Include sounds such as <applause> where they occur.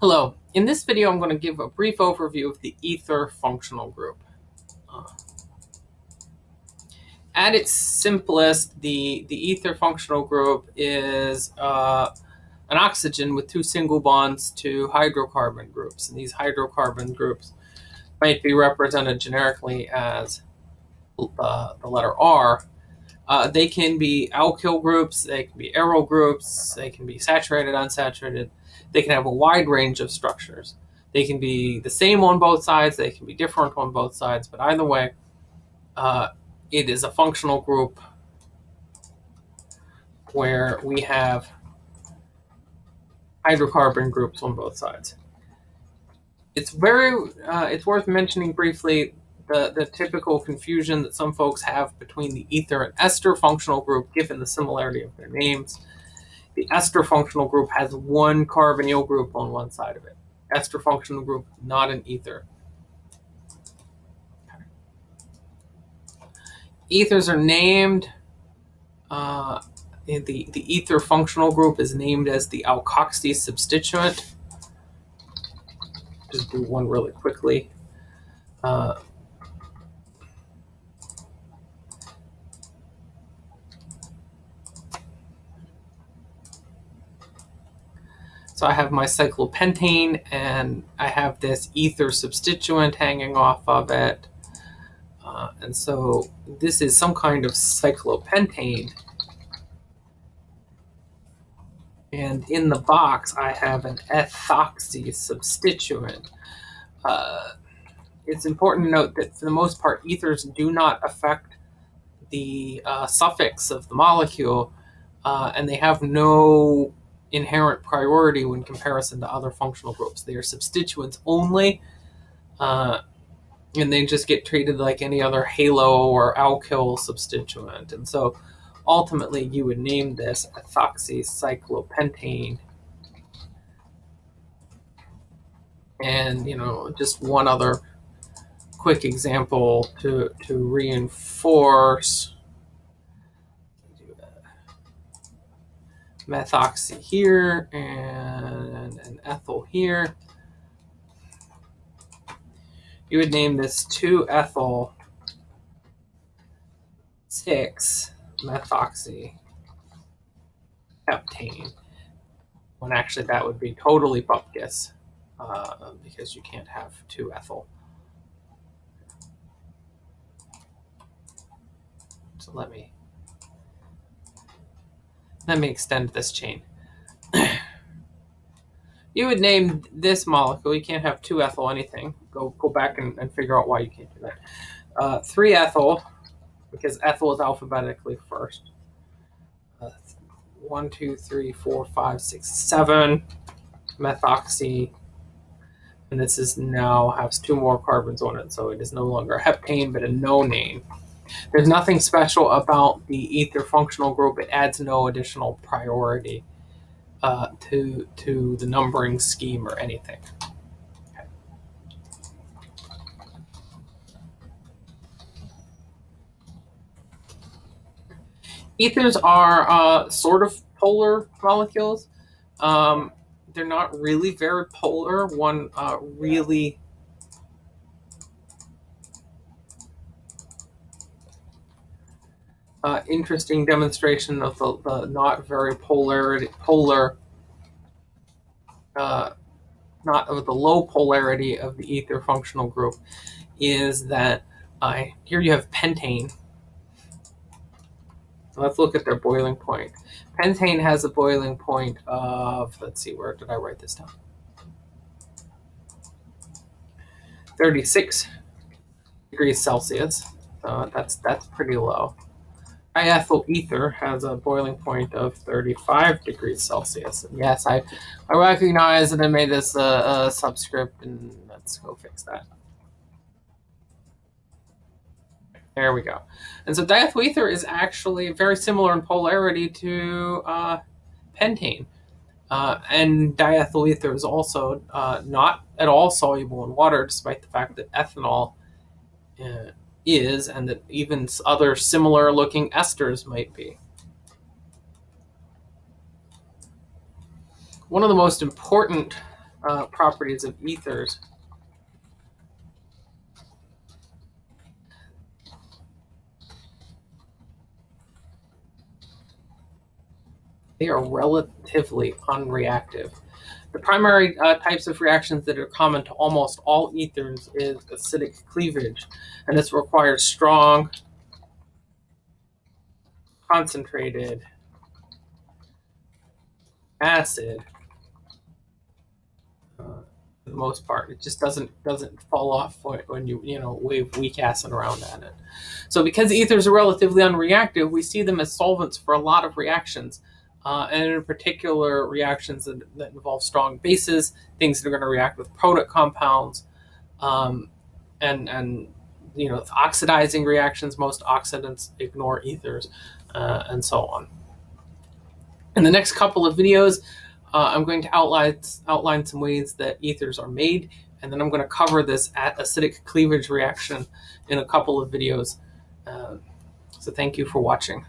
Hello, in this video I'm going to give a brief overview of the ether functional group. Uh, at its simplest, the, the ether functional group is uh, an oxygen with two single bonds to hydrocarbon groups. And these hydrocarbon groups might be represented generically as uh, the letter R. Uh, they can be alkyl groups, they can be aryl groups, they can be saturated, unsaturated, they can have a wide range of structures. They can be the same on both sides, they can be different on both sides, but either way, uh, it is a functional group where we have hydrocarbon groups on both sides. It's very, uh, it's worth mentioning briefly the, the typical confusion that some folks have between the ether and ester functional group given the similarity of their names. The ester functional group has one carbonyl group on one side of it. Ester functional group, not an ether. Ethers are named. Uh, the, the ether functional group is named as the alkoxy substituent. Just do one really quickly. Uh, So I have my cyclopentane and I have this ether substituent hanging off of it. Uh, and so this is some kind of cyclopentane. And in the box, I have an ethoxy substituent. Uh, it's important to note that for the most part, ethers do not affect the uh, suffix of the molecule, uh, and they have no inherent priority when comparison to other functional groups. They are substituents only, uh, and they just get treated like any other halo or alkyl substituent. And so ultimately you would name this ethoxycyclopentane. And, you know, just one other quick example to, to reinforce methoxy here and an ethyl here. You would name this 2-ethyl 6 methoxy heptane when actually that would be totally bupkis uh, because you can't have 2-ethyl. So let me let me extend this chain. <clears throat> you would name this molecule, you can't have 2-ethyl anything. Go, go back and, and figure out why you can't do that. Uh, 3-ethyl, because ethyl is alphabetically first. Uh, 1, 2, 3, 4, 5, 6, 7 methoxy. And this is now has two more carbons on it, so it is no longer a heptane, but a nonane. There's nothing special about the ether functional group. It adds no additional priority uh, to, to the numbering scheme or anything. Ethers are uh, sort of polar molecules. Um, they're not really very polar. One uh, really uh, interesting demonstration of the, the not very polarity, polar, uh, not of the low polarity of the ether functional group is that uh, here you have pentane. Let's look at their boiling point. Pentane has a boiling point of, let's see, where did I write this down? 36 degrees Celsius. So that's that's pretty low. Diethyl ether has a boiling point of 35 degrees Celsius. And yes, I, I recognize that I made this a, a subscript, and let's go fix that. There we go. And so diethyl ether is actually very similar in polarity to uh, pentane. Uh, and diethyl ether is also uh, not at all soluble in water, despite the fact that ethanol uh, is and that even other similar looking esters might be. One of the most important uh, properties of ethers. They are relatively unreactive. The primary uh, types of reactions that are common to almost all ethers is acidic cleavage, and this requires strong, concentrated acid uh, for the most part. It just doesn't doesn't fall off when you you know wave weak acid around at it. So because ethers are relatively unreactive, we see them as solvents for a lot of reactions. Uh, and in particular, reactions that, that, involve strong bases, things that are going to react with product compounds, um, and and you know oxidizing reactions. Most oxidants ignore ethers, uh, and so on. In the next couple of videos, uh, I'm going to outline, outline some ways that ethers are made, and then I'm going to cover this at acidic cleavage reaction in a couple of videos. Uh, so thank you for watching.